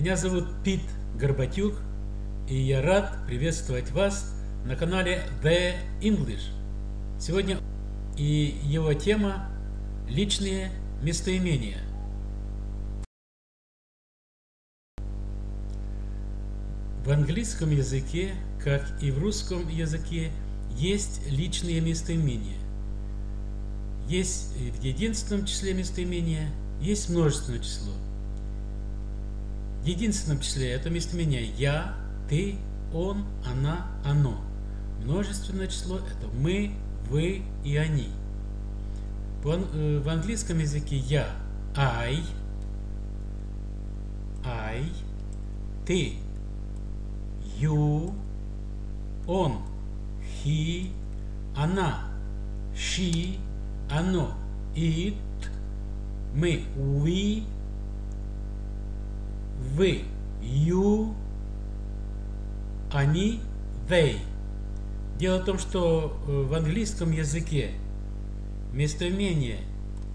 Меня зовут Пит Горбатюк, и я рад приветствовать вас на канале The English. Сегодня и его тема – личные местоимения. В английском языке, как и в русском языке, есть личные местоимения. Есть в единственном числе местоимения, есть множественное число. Единственном числе это местоимение «я», «ты», «он», «она», «оно». Множественное число – это «мы», «вы» и «они». Э, в английском языке «я» – «I», «I», «ты», «you», «он», «he», «она», «she», «оно», «it», «мы», «we», «вы», «you», «они», «they». Дело в том, что э, в английском языке местоимение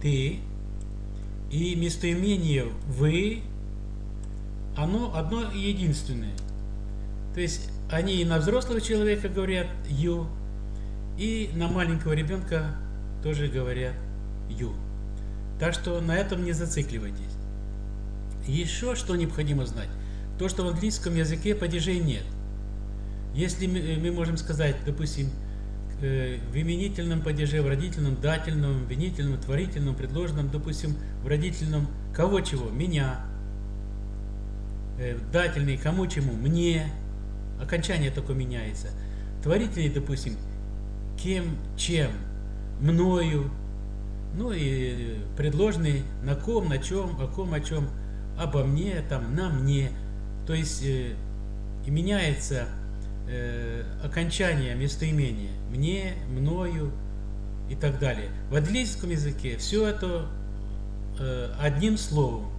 «ты» и местоимение «вы» оно одно и единственное. То есть они и на взрослого человека говорят «you», и на маленького ребенка тоже говорят «you». Так что на этом не зацикливайтесь. Еще что необходимо знать. То, что в английском языке падежей нет. Если мы, мы можем сказать, допустим, э, в именительном падеже, в родительном, дательном, винительном, творительном, предложенном, допустим, в родительном кого чего? Меня. Э, дательный кому чему? Мне. Окончание такое меняется. Творительный, допустим, кем, чем, мною. Ну и предложенный на ком, на чем, о ком, о чем, обо мне, там, на мне. То есть э, меняется э, окончание местоимения мне, мною и так далее. В английском языке все это э, одним словом,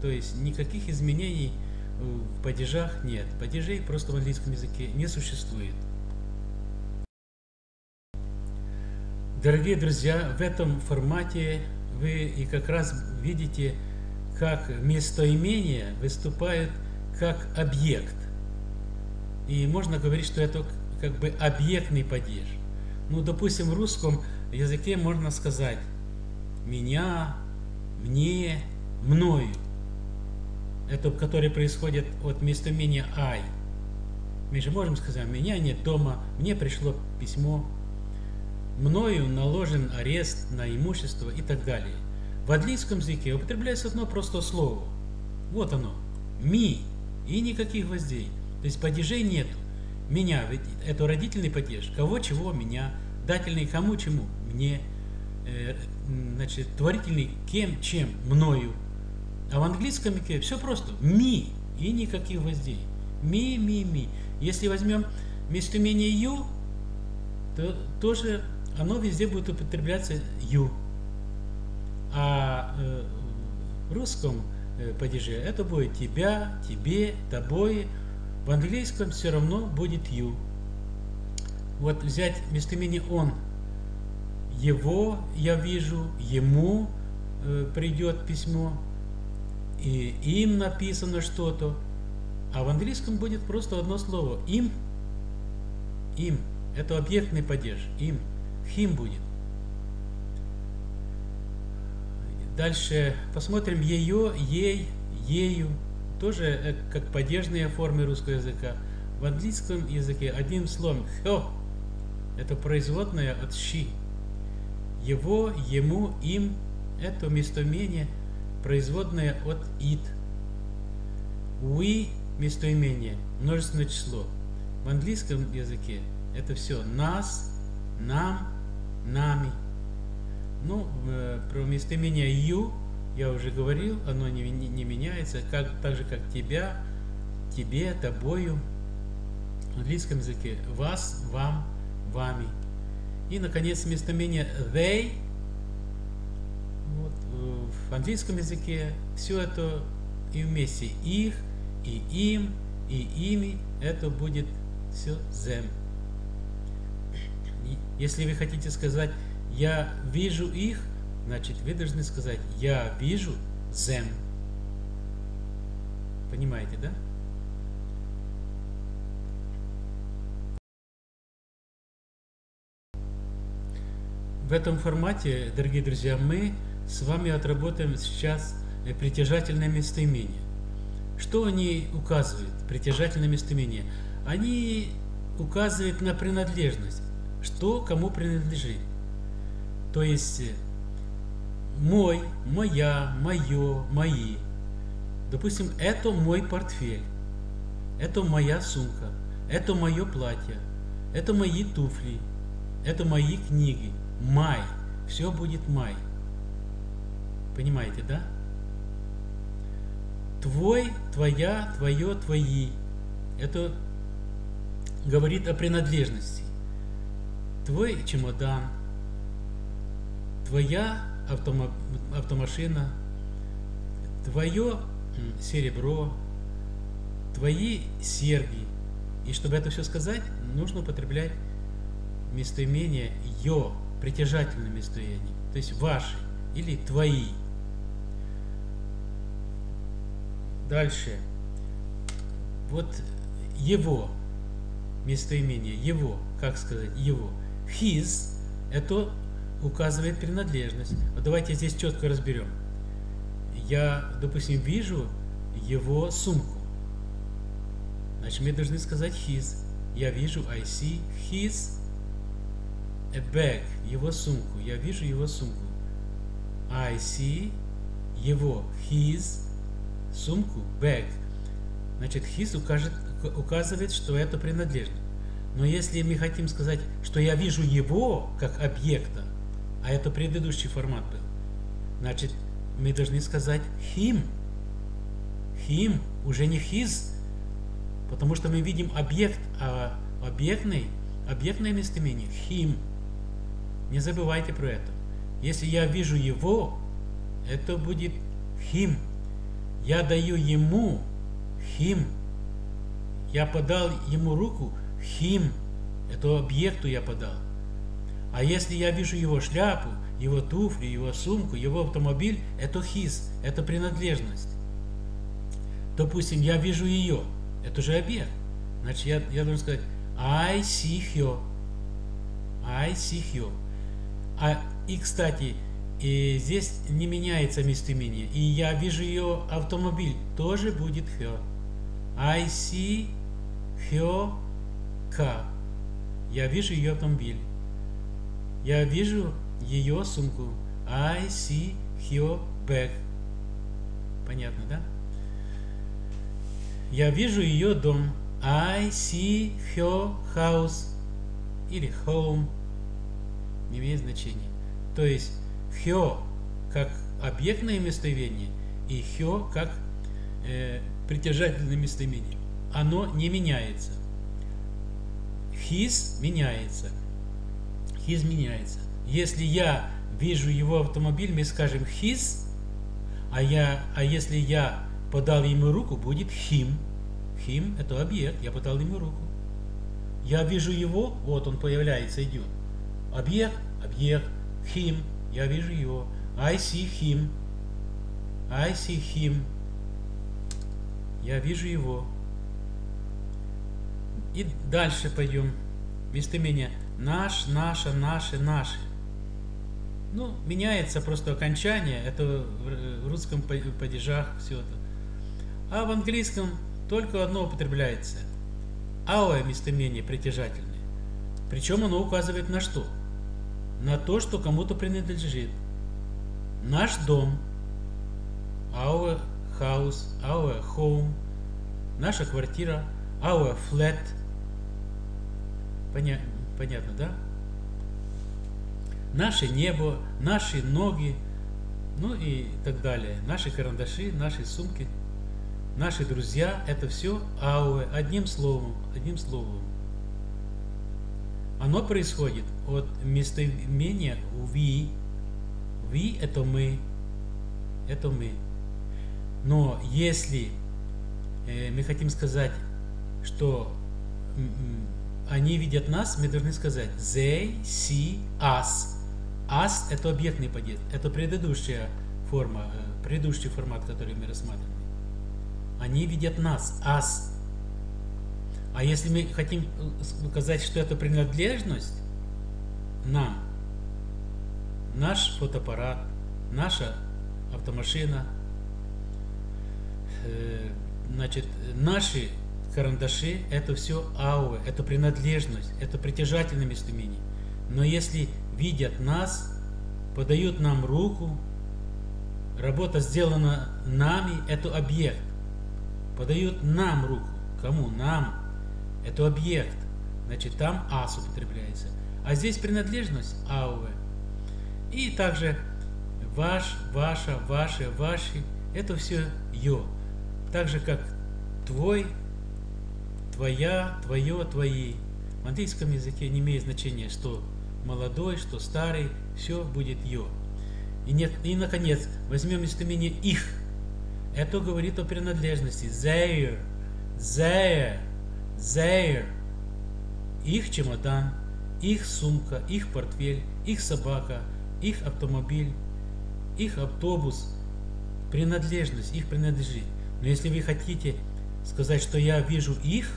то есть никаких изменений в падежах нет. Падежей просто в английском языке не существует. Дорогие друзья, в этом формате вы и как раз видите, как местоимения выступают как объект. И можно говорить, что это как бы объектный падеж. Ну, допустим, в русском языке можно сказать «меня», «мне», «мною». Это, который происходит от местоимения «I». Мы же можем сказать «меня нет дома», «мне пришло письмо», «мною наложен арест на имущество» и так далее. В английском языке употребляется одно простое слово. Вот оно. «Me» и никаких гвоздей. То есть падежей нету. Меня, это родительный падеж. Кого, чего, меня. Дательный кому, чему, мне. Э, значит, творительный кем, чем, мною. А в английском языке все просто. Ми и никаких гвоздей. Ми, ми, ми. Если возьмем местоимение ю, то тоже оно везде будет употребляться ю. А э, в русском э, падеже это будет тебя, тебе, тобой, в английском все равно будет you. Вот взять местоимение он. Его я вижу, ему э, придет письмо, и им написано что-то. А в английском будет просто одно слово. Им. Им. Это объектный падеж. Им. Хим будет. Дальше посмотрим ее, ей, ею тоже э, как падежные формы русского языка. В английском языке одним словом «хё» – это производное от «щи». Его, ему, им – это местоимение, производное от «it». «We» – местоимение, множественное число. В английском языке это все «нас», «нам», местоимение «you» я уже говорил, оно не, не, меняется, как, так же как тебя, тебе, тобою. В английском языке вас, вам, вами. И, наконец, местоимение they. Вот, э, в английском языке все это и вместе их, и им, и ими, это будет все them. Если вы хотите сказать «я вижу их», Значит, вы должны сказать «Я вижу them». Понимаете, да? В этом формате, дорогие друзья, мы с вами отработаем сейчас притяжательное местоимение. Что они указывают, притяжательное местоимение? Они указывают на принадлежность, что кому принадлежит. То есть мой, моя, мое, мои. Допустим, это мой портфель, это моя сумка, это мое платье, это мои туфли, это мои книги. Май. Все будет май. Понимаете, да? Твой, твоя, твое, твои. Это говорит о принадлежности. Твой чемодан, твоя автомо автомашина, твое серебро, твои серьги. И чтобы это все сказать, нужно употреблять местоимение «ё», притяжательное местоимение, то есть «ваши» или «твои». Дальше. Вот его местоимение, его, как сказать, его. His – это указывает принадлежность. Вот давайте здесь четко разберем. Я, допустим, вижу его сумку. Значит, мы должны сказать his. Я вижу I see his a bag, его сумку. Я вижу его сумку. I see его, his сумку, bag. Значит, his укажет, указывает, что это принадлежность. Но если мы хотим сказать, что я вижу его как объекта, а это предыдущий формат был, значит, мы должны сказать him. Him, уже не his, потому что мы видим объект, а объектный, объектное местоимение him. Не забывайте про это. Если я вижу его, это будет him. Я даю ему him. Я подал ему руку him. Это объекту я подал. А если я вижу его шляпу, его туфли, его сумку, его автомобиль, это his, это принадлежность. Допустим, я вижу ее, это же объект. Значит, я, я должен сказать I see her. I see her. А, и, кстати, и здесь не меняется местоимение. И я вижу ее автомобиль, тоже будет her. I see her car. Я вижу ее автомобиль. Я вижу ее сумку. I see her bag. Понятно, да? Я вижу ее дом. I see her house. Или home не имеет значения. То есть хё как объектное местоимение и хё как э, притяжательное местоимение. Оно не меняется. His меняется. His меняется. Если я вижу его автомобиль, мы скажем his, а, я, а если я подал ему руку, будет him. Him – это объект, я подал ему руку. Я вижу его, вот он появляется, идет. Объект, объект, him, я вижу его. I see him. I see him. Я вижу его. И дальше пойдем. Местоимение наш, наша, наши, наши. Ну, меняется просто окончание. Это в русском падежах все это. А в английском только одно употребляется. Our местоимение притяжательное. Причем оно указывает на что? на то, что кому-то принадлежит. Наш дом, our house, our home, наша квартира, our flat. Поня понятно, да? Наше небо, наши ноги, ну и так далее. Наши карандаши, наши сумки, наши друзья, это все our, одним словом, одним словом. Оно происходит от местоимения «ви». «Ви» – это «мы». Это «мы». Но если э, мы хотим сказать, что они видят нас, мы должны сказать «they see us». «Us» – это объектный падеж, это предыдущая форма, э, предыдущий формат, который мы рассматривали. Они видят нас, ас. А если мы хотим указать, что это принадлежность нам, наш фотоаппарат, наша автомашина, э, значит, наши карандаши, это все ауэ, это принадлежность, это притяжательное местоимение. Но если видят нас, подают нам руку, работа сделана нами, это объект. Подают нам руку. Кому? Нам. Это объект. Значит, там ас употребляется. А здесь принадлежность ауэ. И также ваш, ваша, ваши, ваши. Это все ё. Так же, как твой, твоя, твое, твои. В английском языке не имеет значения, что молодой, что старый, все будет ё. И, нет, и наконец, возьмем местоимение их. Это говорит о принадлежности. Their, their, their. Их чемодан, их сумка, их портфель, их собака, их автомобиль, их автобус. Принадлежность, их принадлежит. Но если вы хотите сказать, что я вижу их,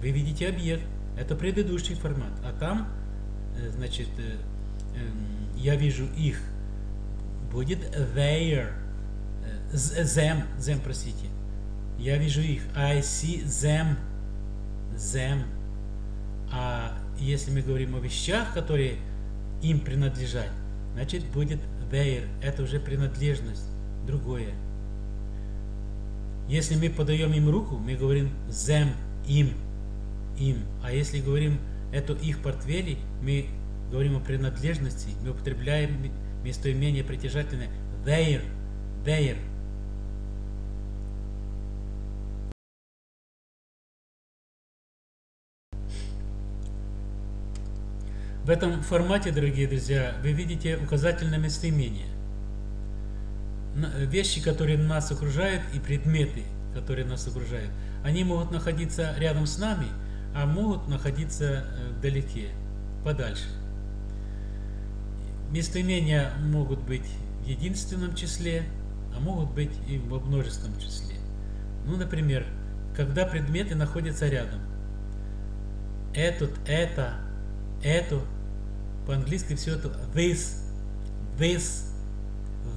вы видите объект. Это предыдущий формат. А там, э, значит, э, эм, я вижу их. Будет their. Э, them, them, простите. Я вижу их. I see them. Them. А если мы говорим о вещах, которые им принадлежат, значит будет their. Это уже принадлежность. Другое. Если мы подаем им руку, мы говорим them, им, им. А если говорим это их портфели, мы говорим о принадлежности, мы употребляем местоимение притяжательное their, their. В этом формате, дорогие друзья, вы видите указательное местоимение вещи, которые нас окружают, и предметы, которые нас окружают, они могут находиться рядом с нами, а могут находиться э, вдалеке, подальше. Местоимения могут быть в единственном числе, а могут быть и во множественном числе. Ну, например, когда предметы находятся рядом. Этот, это, это, по-английски все это this, this,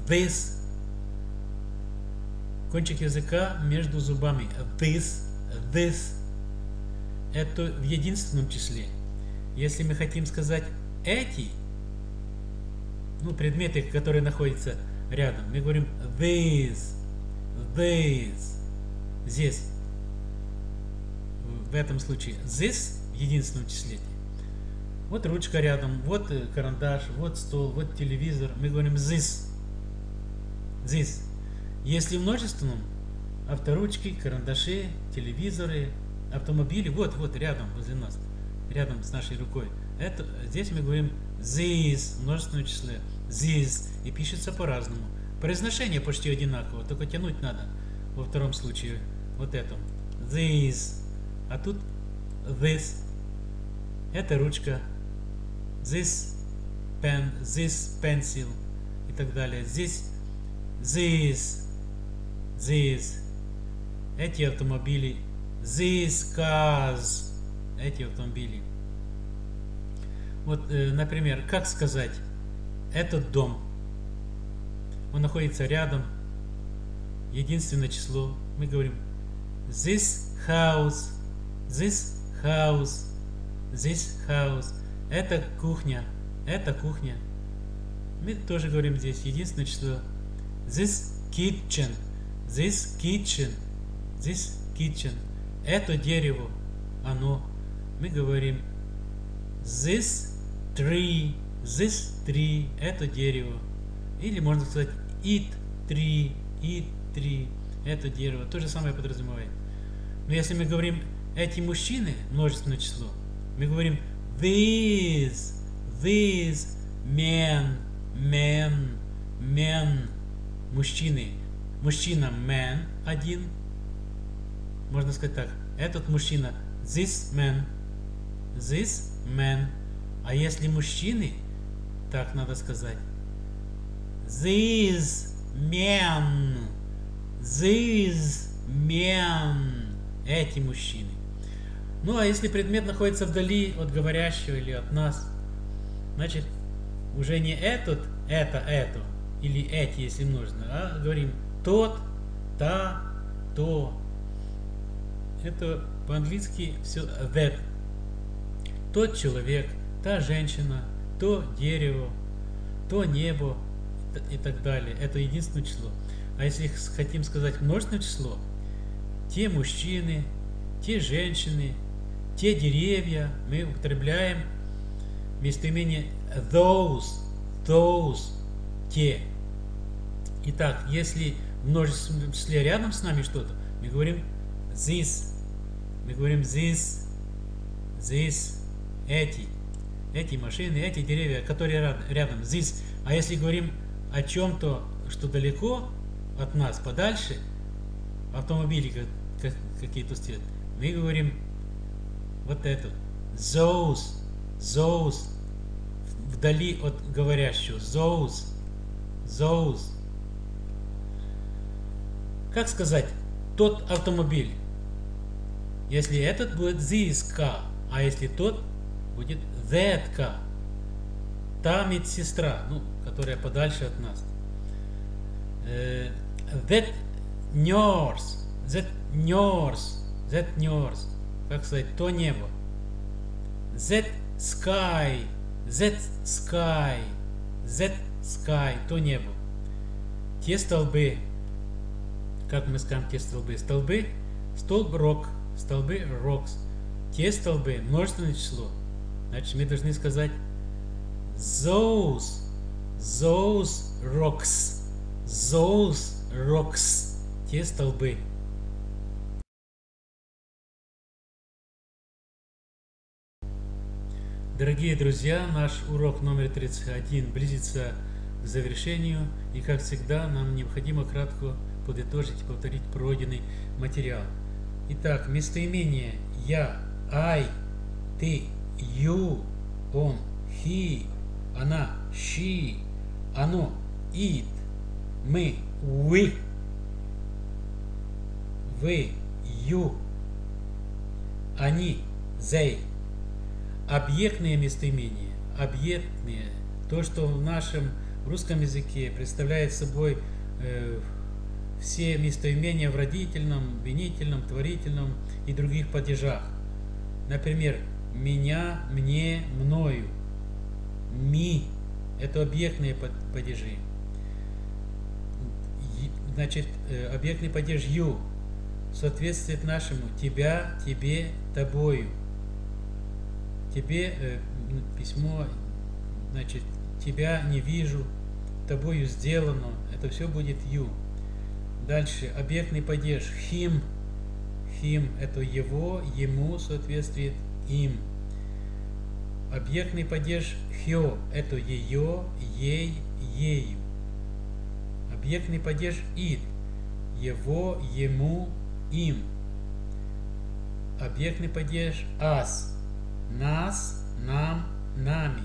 this, Кончик языка между зубами. This, this. Это в единственном числе. Если мы хотим сказать эти, ну, предметы, которые находятся рядом, мы говорим this, this. Здесь. В этом случае this в единственном числе. Вот ручка рядом, вот карандаш, вот стол, вот телевизор. Мы говорим this. This. Если в множественном, авторучки, карандаши, телевизоры, автомобили, вот, вот, рядом, возле нас, рядом с нашей рукой. Это, здесь мы говорим this, в множественном числе, this, и пишется по-разному. Произношение почти одинаково, только тянуть надо во втором случае, вот этом. This, а тут this, это ручка, this pen, this pencil и так далее. Здесь this, these, эти автомобили, these cars, эти автомобили. Вот, э, например, как сказать, этот дом, он находится рядом, единственное число, мы говорим this house, this house, this house, это кухня, это кухня. Мы тоже говорим здесь единственное число this kitchen, This kitchen, this kitchen, это дерево, оно, мы говорим this tree, this tree, это дерево. Или можно сказать it tree, it tree, это дерево. То же самое подразумевает. Но если мы говорим эти мужчины, множественное число, мы говорим these, these men, men, men, мужчины мужчина man один, можно сказать так, этот мужчина this man, this man, а если мужчины, так надо сказать, these men, these мен, эти мужчины. Ну а если предмет находится вдали от говорящего или от нас, значит уже не этот, это, это, или эти, если нужно, а говорим тот, та, то. Это по-английски все that. Тот человек, та женщина, то дерево, то небо и так далее. Это единственное число. А если хотим сказать множественное число, те мужчины, те женщины, те деревья, мы употребляем местоимение those, those, те. Итак, если в множественном числе рядом с нами что-то, мы говорим this, мы говорим this, this, эти, эти машины, эти деревья, которые рядом, this. А если говорим о чем-то, что далеко от нас, подальше, автомобили какие-то стоят, мы говорим вот это, those, those, вдали от говорящего, those, those. Как сказать, тот автомобиль? Если этот будет this car, а если тот будет that car. Та медсестра, ну, которая подальше от нас. That nurse, that nurse, that nurse, как сказать, то небо. That sky, that sky, that sky, то небо. Те столбы, как мы скажем те столбы? Столбы, столб рок, столбы rocks. Те столбы, множественное число. Значит, мы должны сказать those, those rocks, those rocks, те столбы. Дорогие друзья, наш урок номер 31 близится к завершению, и как всегда нам необходимо кратко подытожить и повторить пройденный материал. Итак, местоимение «я», «I», «ты», «you», «он», «he», «она», «she», «оно», «it», «мы», «we», «вы», «you», «они», «they». Объектные местоимения, объектные, то, что в нашем русском языке представляет собой э, все местоимения в родительном, винительном, творительном и других падежах. Например, меня, мне, мною. Ми – это объектные падежи. Значит, э, объектный падеж ю соответствует нашему тебя, тебе, тобою. Тебе э, письмо, значит, тебя не вижу, тобою сделано. Это все будет ю. Дальше объектный падеж him. Him – это его, ему соответствует им. Объектный падеж хё – это ее, ей, ею. Объектный падеж id – его, ему, им. Объектный падеж ас – нас, нам, нами.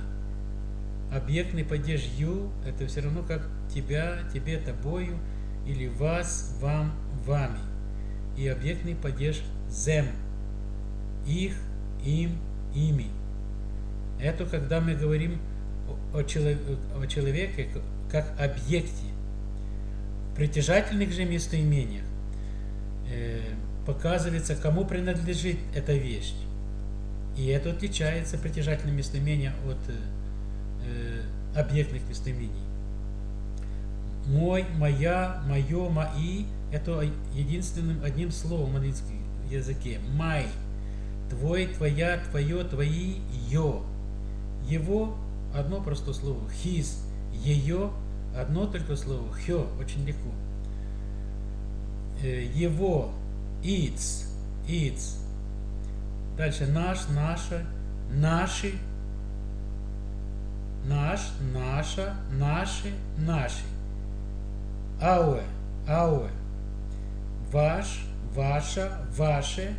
Объектный падеж ю – это все равно как тебя, тебе, тобою – или вас, вам, вами. И объектный падеж зем. Их, им, ими. Это когда мы говорим о, о человеке как объекте. В притяжательных же местоимениях э, показывается, кому принадлежит эта вещь. И это отличается притяжательное местоимение от э, объектных местоимений мой, моя, мое, мои – это единственным одним словом в английском языке. My. Твой, твоя, твое, твои, ее. Его – одно простое слово. His. Ее – одно только слово. Хё. Очень легко. Э, его. Its. Its. Дальше наш, наша, наши, наш, наша, наши, наши ауэ, ауэ, ваш, ваша, ваше,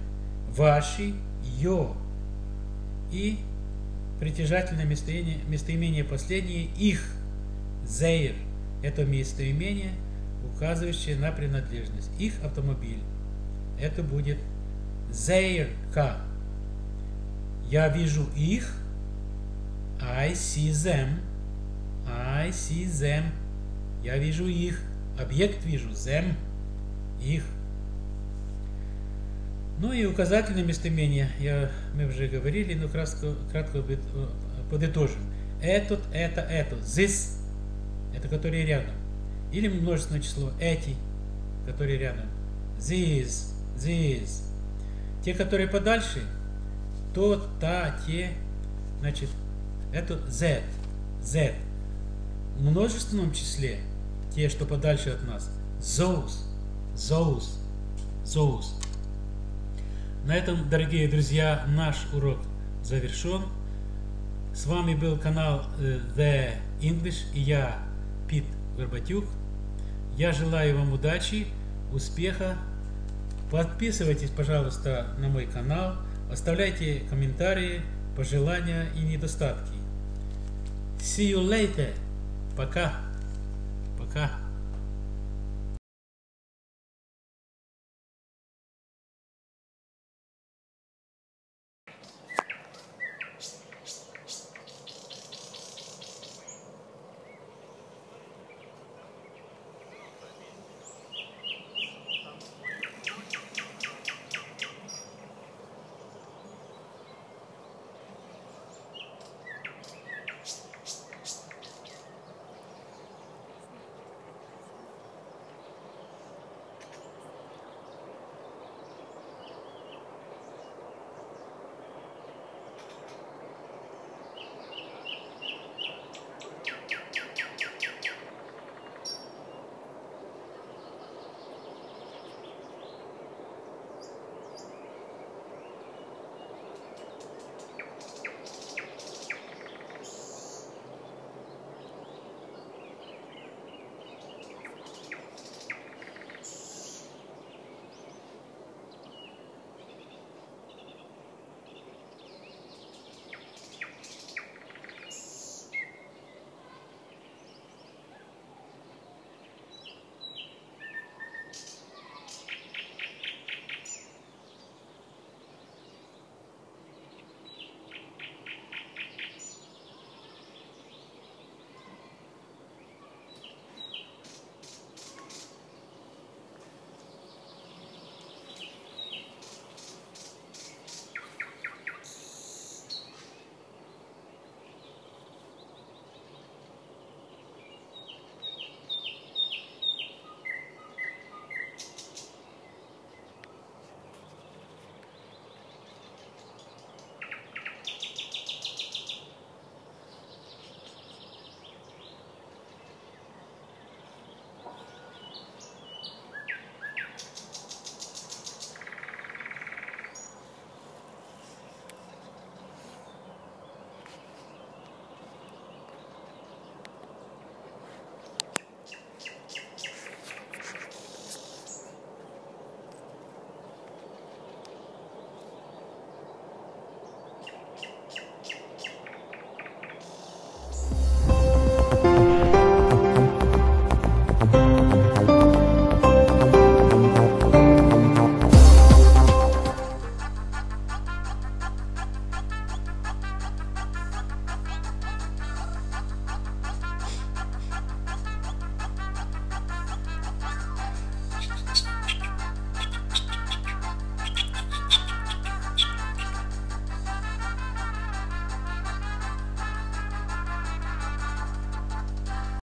ваши, ё. И притяжательное местоимение, местоимение последнее их, зейр. Это местоимение, указывающее на принадлежность. Их автомобиль, это будет their car. Я вижу их. I see them. I see them. Я вижу их. Объект вижу. Them. Их. Ну и указательное местоимение. Я, мы уже говорили, но кратко, кратко подытожим. Этот, это, это. This. Это которые рядом. Или множественное число. Эти, которые рядом. These. These. Те, которые подальше, то, та, те, значит, это Z, Z. В множественном числе, те, что подальше от нас, those, those, those. На этом, дорогие друзья, наш урок завершен. С вами был канал э, The English и я, Пит Горбатюк. Я желаю вам удачи, успеха. Подписывайтесь, пожалуйста, на мой канал. Оставляйте комментарии, пожелания и недостатки. See you later. Пока. Пока.